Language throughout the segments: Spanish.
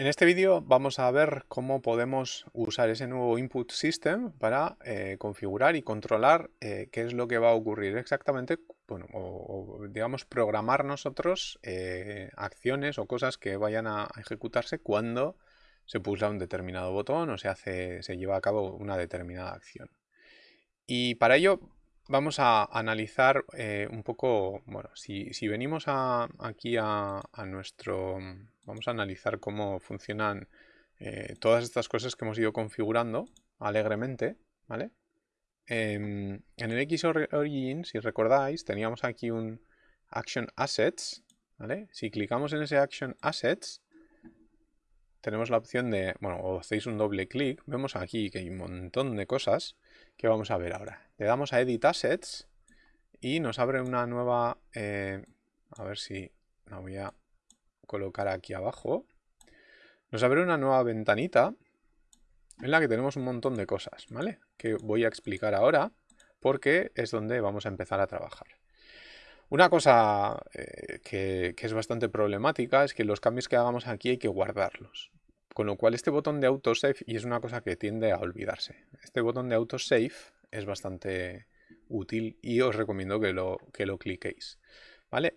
En este vídeo vamos a ver cómo podemos usar ese nuevo input system para eh, configurar y controlar eh, qué es lo que va a ocurrir exactamente, bueno, o, digamos programar nosotros eh, acciones o cosas que vayan a ejecutarse cuando se pulsa un determinado botón o se, hace, se lleva a cabo una determinada acción. Y para ello vamos a analizar un poco, bueno, si, venimos aquí a nuestro Vamos a analizar cómo funcionan eh, todas estas cosas que hemos ido configurando alegremente, ¿vale? en el Xorigin, si recordáis, teníamos aquí un Action Assets, ¿vale? Si clicamos en ese Action Assets, tenemos la opción de, bueno, o hacéis un doble clic, vemos aquí que hay un montón de cosas que vamos a ver ahora. Le damos a Edit Assets y nos abre una nueva, eh, a ver si la voy a colocar aquí abajo, nos abre una nueva ventanita en la que tenemos un montón de cosas, ¿vale? Que voy a explicar ahora porque es donde vamos a empezar a trabajar. Una cosa eh, que, es bastante problemática es que los cambios que hagamos aquí hay que guardarlos. Con lo cual este botón de autosave, y es una cosa que tiende a olvidarse, este botón de autosave es bastante útil y os recomiendo que lo, que lo cliquéis. ¿Vale?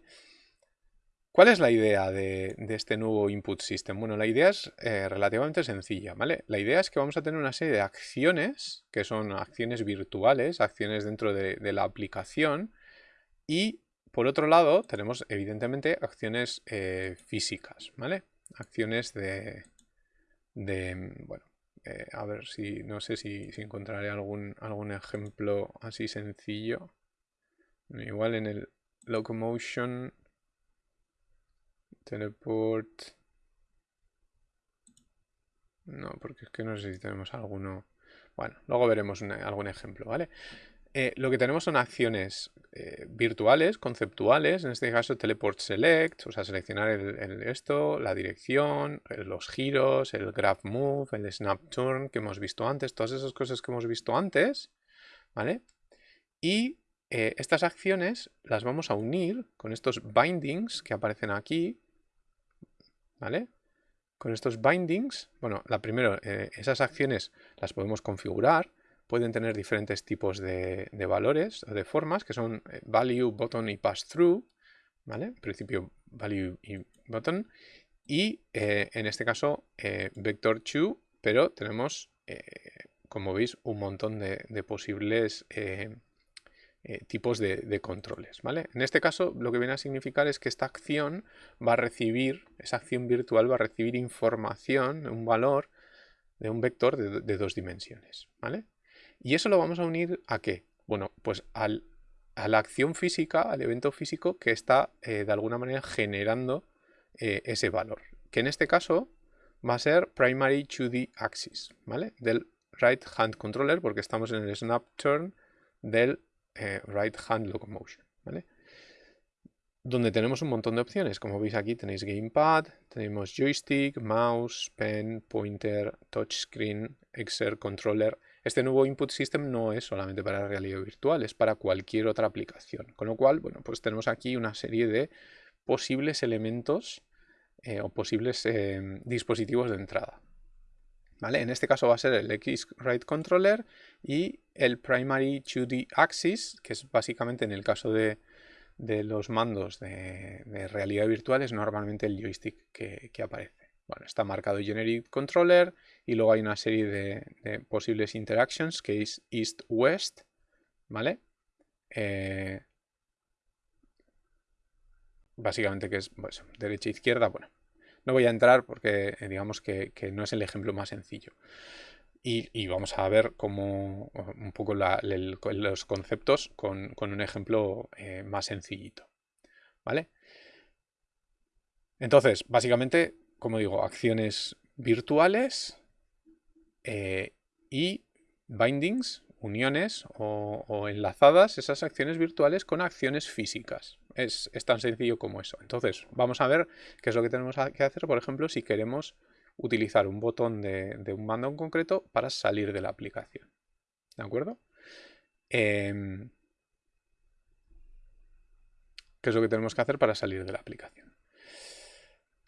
¿Cuál es la idea de, este nuevo input system? Bueno, la idea es eh, relativamente sencilla, ¿vale? La idea es que vamos a tener una serie de acciones, que son acciones virtuales, acciones dentro de, la aplicación, y por otro lado tenemos evidentemente acciones eh, físicas, ¿vale? Acciones de, bueno, eh, a ver si, no sé si, si encontraré algún, algún ejemplo así sencillo. Igual en el locomotion Teleport. No, porque es que no sé si tenemos alguno. Bueno, luego veremos algún ejemplo, ¿vale? Eh, lo que tenemos son acciones eh, virtuales, conceptuales, en este caso teleport select, o sea, seleccionar el, esto, la dirección, eh, los giros, el graph move, el snap turn que hemos visto antes, todas esas cosas que hemos visto antes, ¿vale? Y estas acciones las vamos a unir con estos bindings que aparecen aquí, ¿vale? Con estos bindings, bueno, la primero, esas acciones las podemos configurar, pueden tener diferentes tipos de, valores o de formas, que son eh, value, button y pass-through, ¿vale? En principio, value y button, y eh, en este caso, vector to, pero tenemos, como veis, un montón de, de posibles eh, tipos de, controles. ¿vale? En este caso lo que viene a significar es que esta acción va a recibir, esa acción virtual va a recibir información, un valor de un vector de, dos dimensiones. ¿vale? Y eso lo vamos a unir a qué? Bueno, pues a la acción física, al evento físico que está eh, de alguna manera generando eh, ese valor. Que en este caso va a ser primary 2D axis, ¿vale? Del right hand controller porque estamos en el snap turn del eh, right hand locomotion, ¿vale? Donde tenemos un montón de opciones. Como veis aquí tenéis gamepad, tenemos joystick, mouse, pen, pointer, touchscreen, Excel controller. Este nuevo input system no es solamente para realidad virtual, es para cualquier otra aplicación. Con lo cual, bueno, pues tenemos aquí una serie de posibles elementos eh, o posibles eh, dispositivos de entrada. En este caso va a ser el X-Ride Controller y el Primary 2D Axis, que es básicamente en el caso de, los mandos de, realidad virtual es normalmente el joystick que, aparece. Bueno, está marcado Generic Controller y luego hay una serie de, posibles interactions que es East-West, ¿vale? Eh, básicamente que es pues, derecha-izquierda, bueno, no voy a entrar porque eh, digamos que, no es el ejemplo más sencillo. Y, vamos a ver cómo un poco los conceptos con, un ejemplo eh, más sencillito. ¿Vale? Entonces, básicamente, como digo, acciones virtuales eh, y bindings, uniones o, enlazadas esas acciones virtuales con acciones físicas. Es, tan sencillo como eso. Entonces, vamos a ver qué es lo que tenemos que hacer, por ejemplo, si queremos utilizar un botón de, un mando en concreto para salir de la aplicación. ¿De acuerdo? Em, ¿Qué es lo que tenemos que hacer para salir de la aplicación?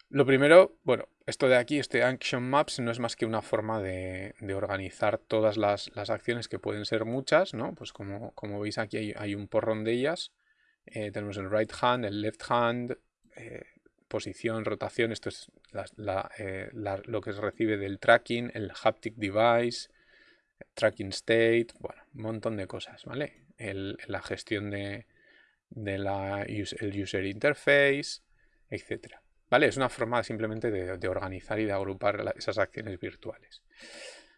Lo primero, bueno, esto de aquí, este Action Maps, no es más que una forma de, organizar todas las, acciones que pueden ser muchas, ¿no? Pues como, como veis aquí hay, un porrón de ellas. Eh, tenemos el right hand, el left hand, eh, posición, rotación, esto es eh, lo que se recibe del tracking, el haptic device, tracking state, bueno, un montón de cosas, ¿vale? la gestión de, la el user interface, etcétera. ¿Vale? Es una forma simplemente de, organizar y de agrupar esas acciones virtuales.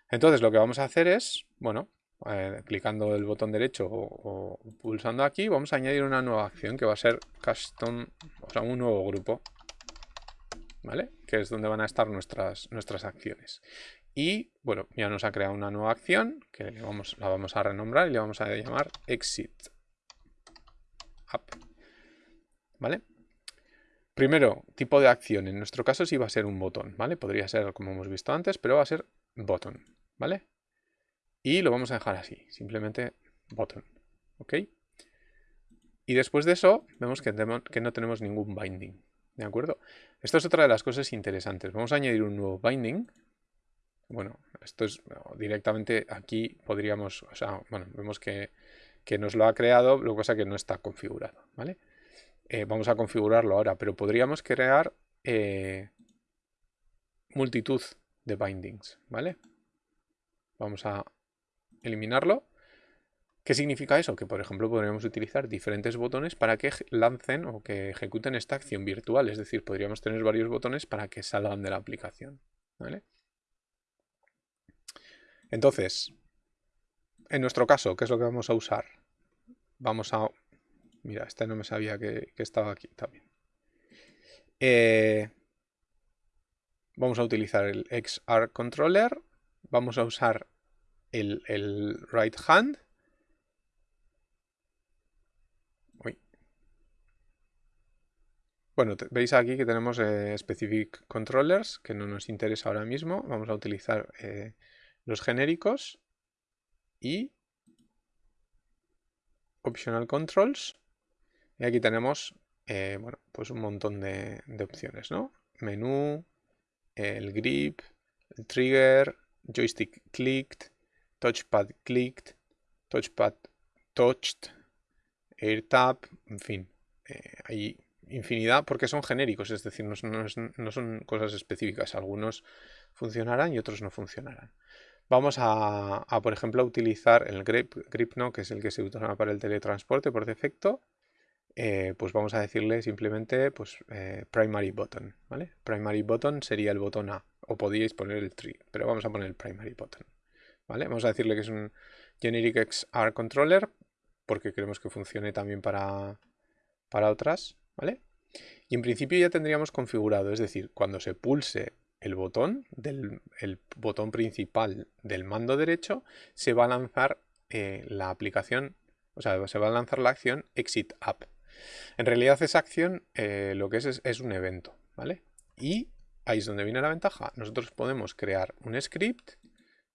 Entonces lo que vamos a hacer es, bueno, eh, clicando el botón derecho o, pulsando aquí, vamos a añadir una nueva acción que va a ser custom, o sea, un nuevo grupo. ¿Vale? Que es donde van a estar nuestras, nuestras acciones. Y, bueno, ya nos ha creado una nueva acción que vamos, la vamos a renombrar y le vamos a llamar exit app. ¿Vale? Primero, tipo de acción. En nuestro caso sí va a ser un botón, ¿vale? Podría ser como hemos visto antes, pero va a ser botón, ¿vale? Y lo vamos a dejar así, simplemente botón, ¿ok? Y después de eso, vemos que, no tenemos ningún binding, ¿de acuerdo? Esto es otra de las cosas interesantes. Vamos a añadir un nuevo binding. Bueno, esto es directamente aquí podríamos, o sea, bueno, vemos que, que nos lo ha creado, lo que pasa que no está configurado, ¿vale? Eh, vamos a configurarlo ahora, pero podríamos crear eh, multitud de bindings, ¿vale? Vamos a eliminarlo. ¿Qué significa eso? Que, por ejemplo, podríamos utilizar diferentes botones para que lancen o que ejecuten esta acción virtual. Es decir, podríamos tener varios botones para que salgan de la aplicación. ¿vale? Entonces, en nuestro caso, ¿qué es lo que vamos a usar? Vamos a Mira, este no me sabía que, estaba aquí también. Eh, vamos a utilizar el XR controller. Vamos a usar el, right hand. Bueno, veis aquí que tenemos eh, specific controllers, que no nos interesa ahora mismo. Vamos a utilizar eh, los genéricos y optional controls. Y aquí tenemos eh, bueno, pues un montón de, opciones, ¿no? Menú, el grip, el trigger, joystick clicked, touchpad clicked, touchpad touched, air tap, en fin, eh, hay infinidad porque son genéricos, es decir, no son, cosas específicas. Algunos funcionarán y otros no funcionarán. Vamos a, por ejemplo, utilizar el grip, grip no, que es el que se utiliza para el teletransporte por defecto. Eh, pues vamos a decirle simplemente pues, eh, primary button, ¿vale? Primary button sería el botón A, o podríais poner el tree, pero vamos a poner el primary button, ¿vale? Vamos a decirle que es un generic XR controller, porque queremos que funcione también para, para otras, ¿vale? Y en principio ya tendríamos configurado, es decir, cuando se pulse el botón, del, el botón principal del mando derecho, se va a lanzar eh, la aplicación, o sea, se va a lanzar la acción exit app, en realidad esa acción eh, lo que es, es, un evento, ¿vale? Y ahí es donde viene la ventaja. Nosotros podemos crear un script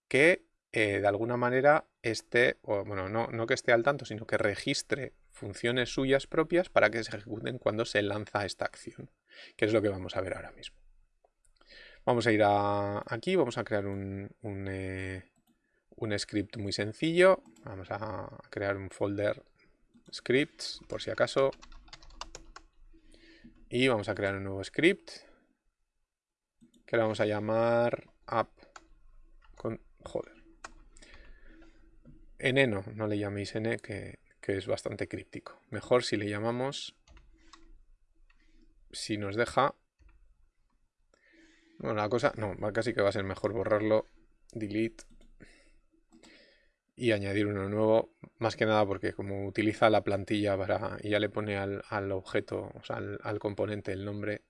que eh, de alguna manera esté, o, bueno, no, no que esté al tanto, sino que registre funciones suyas propias para que se ejecuten cuando se lanza esta acción, que es lo que vamos a ver ahora mismo. Vamos a ir aquí, vamos a crear un, un, eh, un script muy sencillo. Vamos a crear un folder scripts, por si acaso. Y vamos a crear un nuevo script que le vamos a llamar app con... joder. n no, no le llaméis n que, que es bastante críptico. Mejor si le llamamos, si nos deja... Bueno, la cosa, no, casi que va a ser mejor borrarlo, delete y añadir uno nuevo, más que nada porque como utiliza la plantilla para y ya le pone al, objeto, o sea, al, componente el nombre,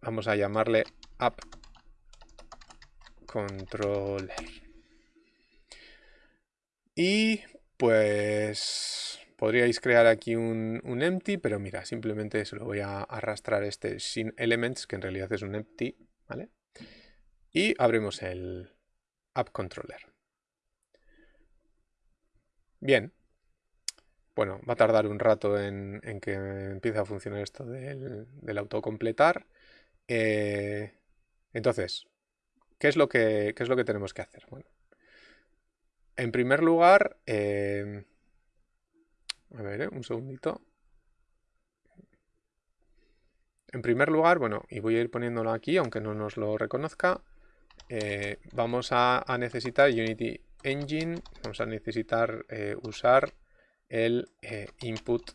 vamos a llamarle app controller. Y pues podríais crear aquí un, un, empty, pero mira, simplemente se lo voy a arrastrar este sin elements, que en realidad es un empty, ¿vale? Y abrimos el app controller. Bien, bueno, va a tardar un rato en, que empiece a funcionar esto del, autocompletar. Eh, entonces, ¿qué es, lo que, tenemos que hacer? Bueno, en primer lugar, eh, a ver, un segundito. En primer lugar, bueno, y voy a ir poniéndolo aquí, aunque no nos lo reconozca, vamos a, necesitar Unity Engine, vamos a necesitar usar el eh, input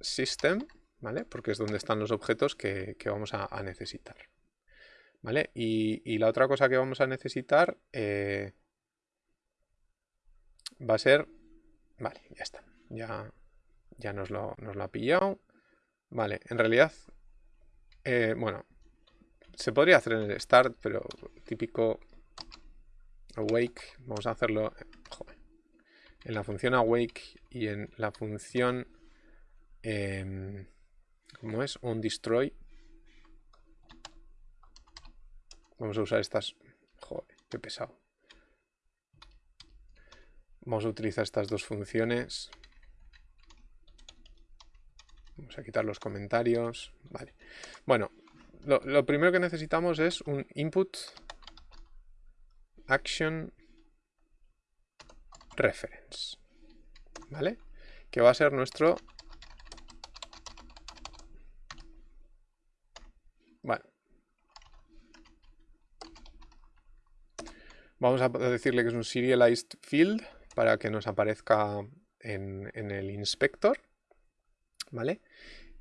system, ¿vale? Porque es donde están los objetos que, vamos a, necesitar. ¿Vale? Y, la otra cosa que vamos a necesitar eh, va a ser... Vale, ya está. Ya, ya nos, lo, ha pillado. Vale, en realidad... Eh, bueno, se podría hacer en el start, pero típico awake. Vamos a hacerlo... En la función awake y en la función eh, ¿cómo es? onDestroy vamos a usar estas joder, qué pesado. Vamos a utilizar estas dos funciones. Vamos a quitar los comentarios vale, bueno lo primero que necesitamos es un input action reference. ¿Vale? Que va a ser nuestro... Bueno. Vamos a decirle que es un serialized field para que nos aparezca en, en el inspector. ¿Vale?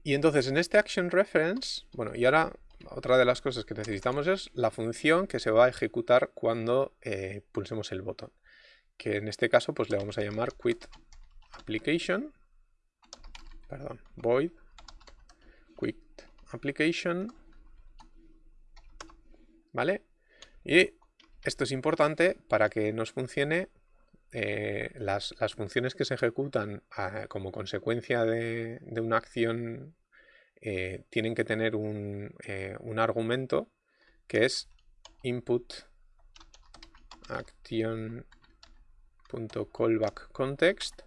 Y entonces en este action reference, bueno, y ahora otra de las cosas que necesitamos es la función que se va a ejecutar cuando eh, pulsemos el botón que en este caso pues le vamos a llamar quit application, perdón, void quit application, ¿vale? Y esto es importante para que nos funcione eh, las, funciones que se ejecutan ah, como consecuencia de, una acción eh, tienen que tener un, eh, un, argumento que es input action .callback context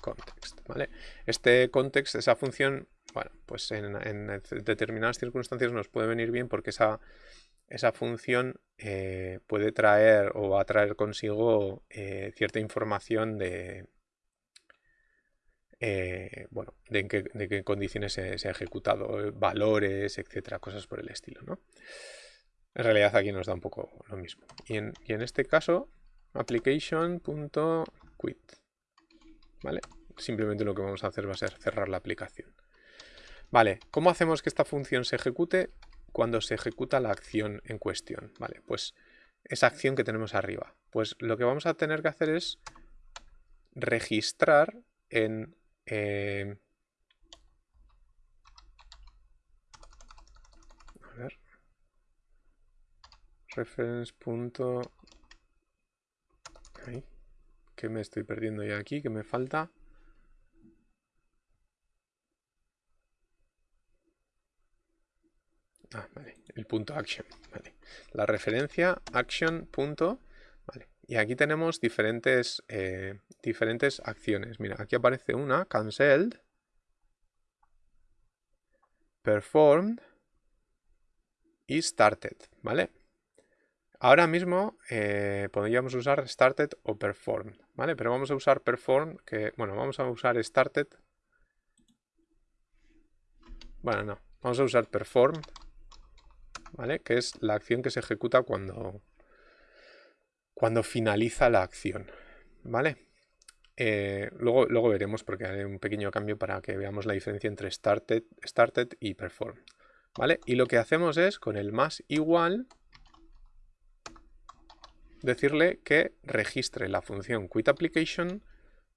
context, ¿vale? Este context, esa función, bueno, pues en, determinadas circunstancias nos puede venir bien porque esa, esa función eh, puede traer o va a traer consigo cierta información de, eh, bueno, de en qué, condiciones se, ha ejecutado, valores, etcétera, cosas por el estilo, ¿no? En realidad aquí nos da un poco lo mismo. Y en, y en este caso, application.quit. ¿Vale? Simplemente lo que vamos a hacer va a ser cerrar la aplicación. Vale, ¿cómo hacemos que esta función se ejecute cuando se ejecuta la acción en cuestión? Vale, pues esa acción que tenemos arriba. Pues lo que vamos a tener que hacer es registrar en... Eh, a ver. Reference. Que me estoy perdiendo ya aquí? que me falta? Ah, vale, el punto action, vale. La referencia action punto, vale. Y aquí tenemos diferentes, eh, diferentes acciones. Mira, aquí aparece una, cancelled, performed y started, ¿vale? Ahora mismo eh, podríamos usar started o performed, ¿vale? Pero vamos a usar performed, que, bueno, vamos a usar started. Bueno, no, vamos a usar performed, ¿vale? Que es la acción que se ejecuta cuando, cuando finaliza la acción, ¿vale? Eh, luego, luego veremos porque hay un pequeño cambio para que veamos la diferencia entre started, started y performed, ¿vale? Y lo que hacemos es con el más igual decirle que registre la función quitApplication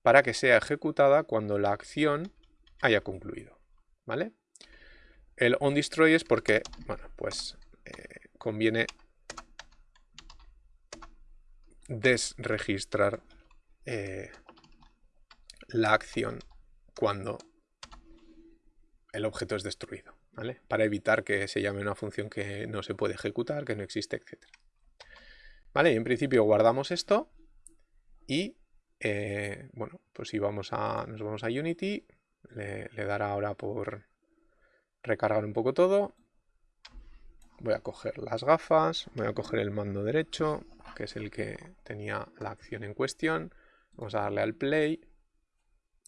para que sea ejecutada cuando la acción haya concluido. ¿Vale? El onDestroy es porque, bueno, pues eh, conviene desregistrar eh, la acción cuando el objeto es destruido, ¿vale? Para evitar que se llame una función que no se puede ejecutar, que no existe, etc. ¿Vale? Y en principio guardamos esto y eh, bueno, pues si vamos a, nos vamos a Unity, le, dará ahora por recargar un poco todo. Voy a coger las gafas, voy a coger el mando derecho, que es el que tenía la acción en cuestión. Vamos a darle al play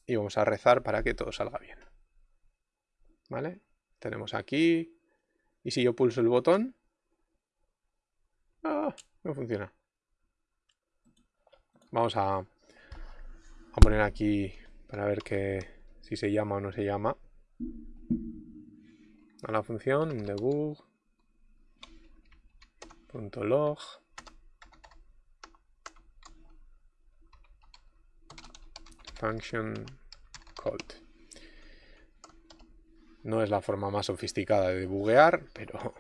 y vamos a rezar para que todo salga bien. ¿Vale? Tenemos aquí, y si yo pulso el botón, ¡ah! no funciona. Vamos a a poner aquí para ver que si se llama o no se llama a la función debug function called no es la forma más sofisticada de debuguear pero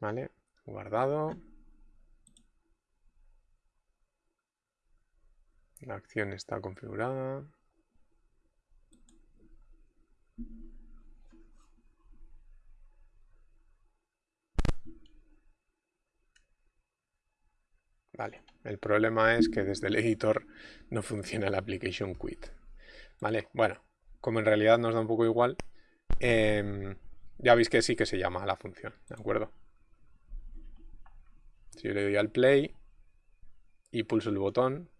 vale guardado La acción está configurada. Vale, el problema es que desde el editor no funciona el application quit. Vale, bueno, como en realidad nos da un poco igual, em, ya veis que sí que se llama la función, ¿de acuerdo? Si yo le doy al play y pulso el botón,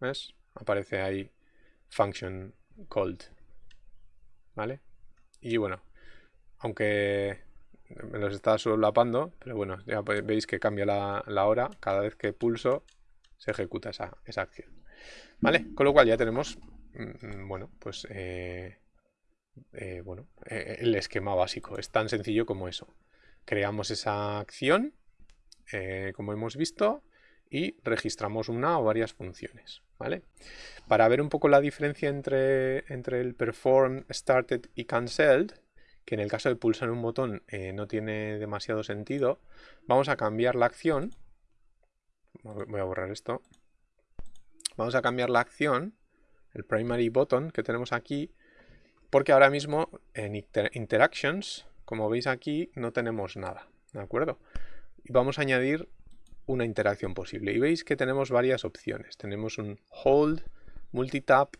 ¿Ves? Aparece ahí function called. ¿Vale? Y bueno, aunque me los está solapando, pero bueno, ya veis que cambia la, hora. Cada vez que pulso se ejecuta esa, acción. ¿Vale? Con lo cual ya tenemos, mm, bueno, pues... Eh, eh, bueno, eh, el esquema básico. Es tan sencillo como eso. Creamos esa acción, como hemos visto, y registramos una o varias funciones. ¿vale? Para ver un poco la diferencia entre, entre el perform, started y cancelled, que en el caso de pulsar un botón eh, no tiene demasiado sentido, vamos a cambiar la acción. Voy a borrar esto. Vamos a cambiar la acción, el primary button que tenemos aquí, porque ahora mismo en interactions, como veis aquí, no tenemos nada, ¿de acuerdo? Y vamos a añadir una interacción posible. Y veis que tenemos varias opciones. Tenemos un hold, multitap,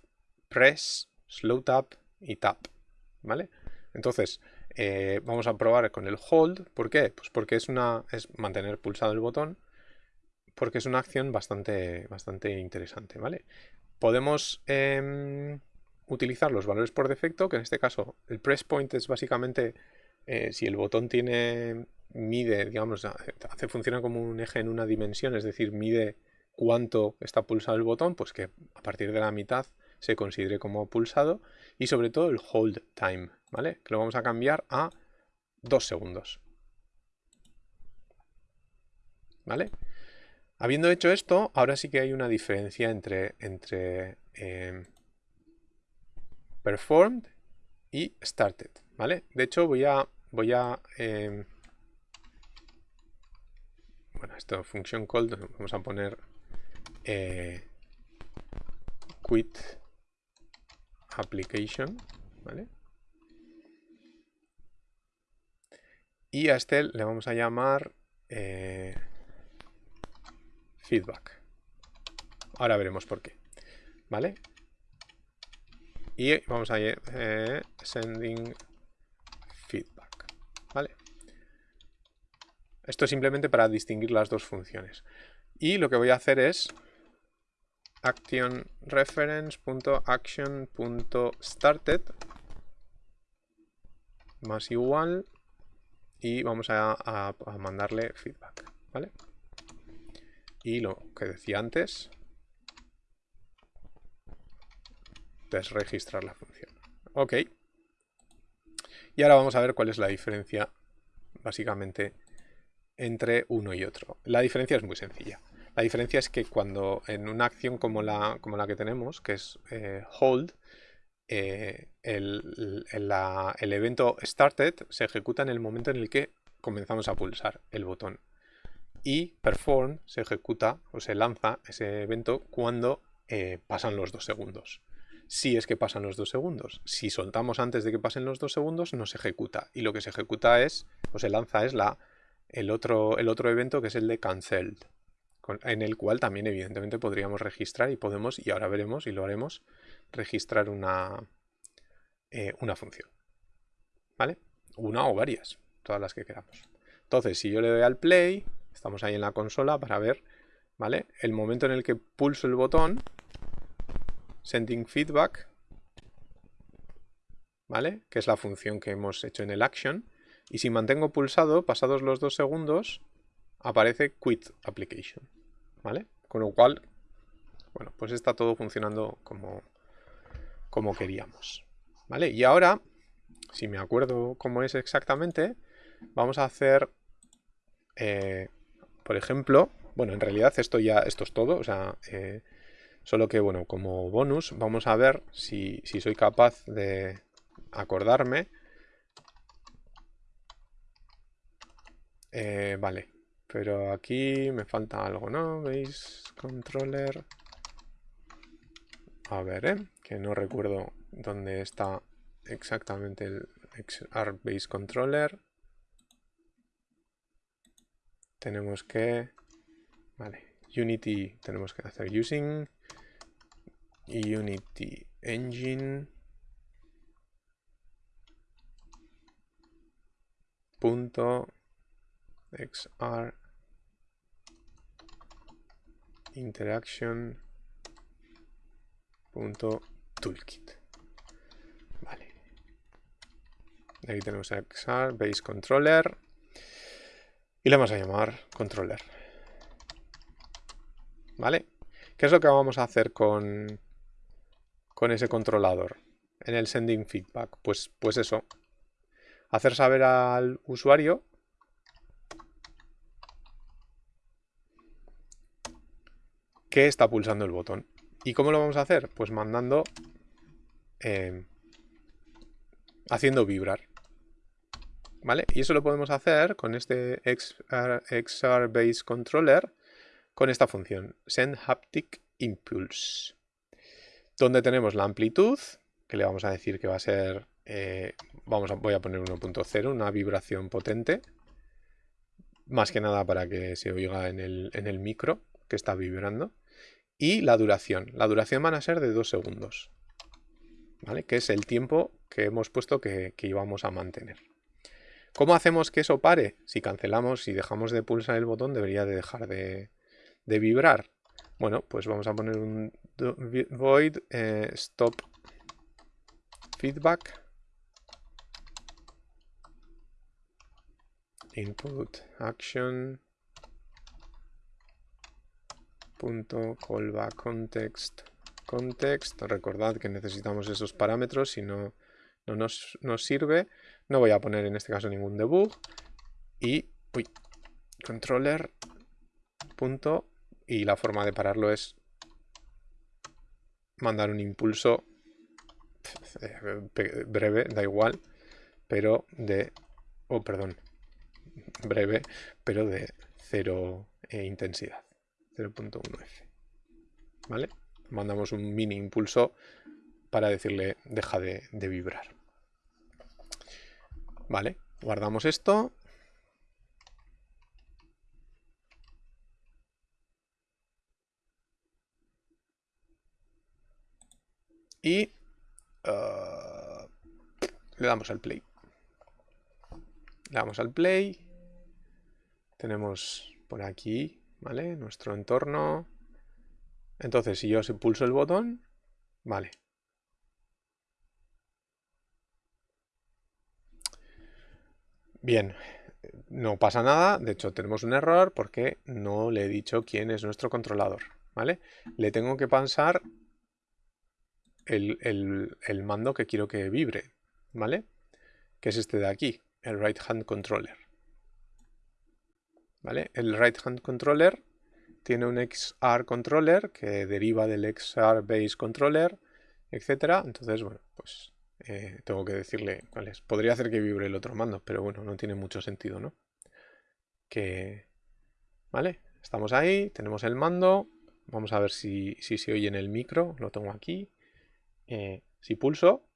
press, slow tap y tap. ¿Vale? Entonces, eh, vamos a probar con el hold. ¿Por qué? Pues porque es, una, es mantener pulsado el botón. Porque es una acción bastante, bastante interesante. ¿vale? Podemos em, utilizar los valores por defecto, que en este caso el press point es básicamente eh, si el botón tiene mide, digamos, hace, funciona como un eje en una dimensión, es decir, mide cuánto está pulsado el botón, pues que a partir de la mitad se considere como pulsado y sobre todo el hold time, ¿vale? Que lo vamos a cambiar a dos segundos. ¿Vale? Habiendo hecho esto, ahora sí que hay una diferencia entre, entre em, performed y started, ¿vale? De hecho, voy a, voy a em, bueno, esto function call, vamos a poner eh, quit application, ¿vale? Y a este le vamos a llamar eh, feedback. Ahora veremos por qué, ¿vale? Y vamos a eh, sending feedback, ¿vale? Esto es simplemente para distinguir las dos funciones. Y lo que voy a hacer es actionReference.action.started más igual y vamos a, mandarle feedback, ¿vale? Y lo que decía antes, desregistrar la función. Ok. Y ahora vamos a ver cuál es la diferencia, básicamente, entre uno y otro. La diferencia es muy sencilla. La diferencia es que cuando en una acción como la, que tenemos, que es eh, hold, eh, el, evento started se ejecuta en el momento en el que comenzamos a pulsar el botón. Y perform se ejecuta o se lanza ese evento cuando eh, pasan los dos segundos. Si es que pasan los dos segundos. Si soltamos antes de que pasen los dos segundos, no se ejecuta. Y lo que se ejecuta es, o se lanza es el otro, el otro evento que es el de cancelled. En el cual también evidentemente podríamos registrar y podemos, y ahora veremos y lo haremos, registrar una, eh, una función. ¿Vale? Una o varias, todas las que queramos. Entonces, si yo le doy al play, estamos ahí en la consola para ver, ¿vale? El momento en el que pulso el botón, sending feedback, ¿vale? Que es la función que hemos hecho en el action. Y si mantengo pulsado, pasados los dos segundos, aparece quit application, ¿vale? Con lo cual, bueno, pues está todo funcionando como, como queríamos, ¿vale? Y ahora, si me acuerdo cómo es exactamente, vamos a hacer, eh, por ejemplo, bueno, en realidad esto ya, esto es todo, o sea, eh, solo que, bueno, como bonus, vamos a ver si, si soy capaz de acordarme. Eh, vale, pero aquí me falta algo, ¿no? ¿Veis? Controller. A ver, ¿eh? Que no recuerdo dónde está exactamente el XR Base Controller. Tenemos que... Vale, Unity tenemos que hacer using Unity Engine punto XR interaction.toolkit. Vale. Aquí tenemos XR base controller y le vamos a llamar controller. ¿Vale? ¿Qué es lo que vamos a hacer con, con ese controlador en el sending feedback? Pues, pues eso, hacer saber al usuario que está pulsando el botón. ¿Y cómo lo vamos a hacer? Pues mandando, em, haciendo vibrar. ¿Vale? Y eso lo podemos hacer con este XR, Base Controller, con esta función, Send Haptic Impulse, donde tenemos la amplitud, que le vamos a decir que va a ser, eh, vamos a, voy a poner 1.0, una vibración potente, más que nada para que se oiga en el, en el micro que está vibrando y la duración. La duración van a ser de 2 segundos, ¿vale? Que es el tiempo que hemos puesto que, íbamos a mantener. ¿Cómo hacemos que eso pare? Si cancelamos, si dejamos de pulsar el botón, debería de dejar de, vibrar. Bueno, pues vamos a poner un void eh, stop feedback input action punto callback context context recordad que necesitamos esos parámetros si no, no nos, sirve. No voy a poner en este caso ningún debug. Y controller punto y la forma de pararlo es mandar un impulso eh, breve, da igual, pero de, oh perdón, breve, pero de cero eh, intensidad. 0.1F. ¿Vale? Mandamos un mini impulso para decirle deja de, vibrar. Vale, guardamos esto. Y uh, le damos al play. Le damos al play. Tenemos por aquí ¿vale? Nuestro entorno. Entonces, si yo pulso el botón, vale. Bien, no pasa nada, de hecho tenemos un error porque no le he dicho quién es nuestro controlador, ¿vale? Le tengo que pasar el, el mando que quiero que vibre, ¿vale? Que es este de aquí, el right hand controller. El right hand controller tiene un XR controller que deriva del XR base controller, etcétera. Entonces, bueno, pues eh, tengo que decirle cuál es. Podría hacer que vibre el otro mando, pero bueno, no tiene mucho sentido, ¿no? Que, ¿vale? Estamos ahí, tenemos el mando. Vamos a ver si, se oye en el micro. Lo tengo aquí. Eh, si pulso,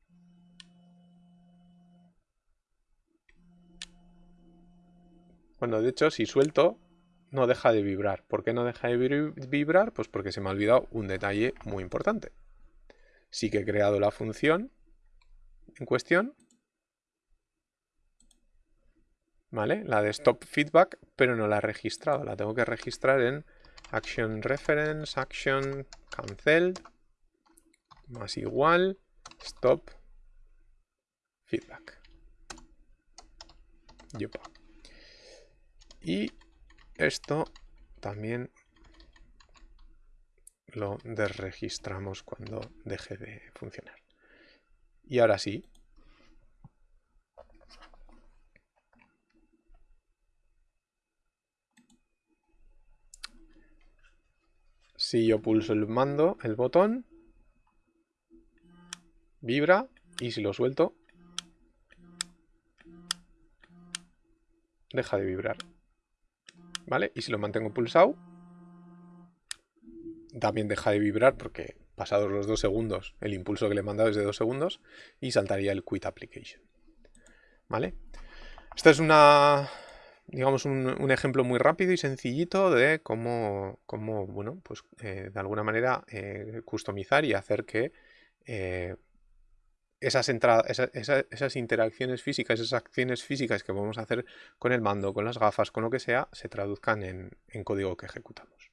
Bueno, de hecho, si suelto, no deja de vibrar. ¿Por qué no deja de vibrar? Pues porque se me ha olvidado un detalle muy importante. Sí que he creado la función en cuestión, ¿vale? La de stop feedback, pero no la he registrado. La tengo que registrar en action reference, action cancelled, más igual, stop feedback. Y esto también lo desregistramos cuando deje de funcionar. Y ahora sí. Si yo pulso el mando, el botón, vibra y si lo suelto, deja de vibrar. ¿Vale? Y si lo mantengo pulsado, también deja de vibrar porque pasados los dos segundos, el impulso que le he mandado es de dos segundos y saltaría el quit application. ¿Vale? Esta es una, digamos, un, ejemplo muy rápido y sencillito de cómo, cómo bueno, pues eh, de alguna manera eh, customizar y hacer que eh, esas, esas interacciones físicas, esas acciones físicas que a hacer con el mando, con las gafas, con lo que sea, se traduzcan en código que ejecutamos.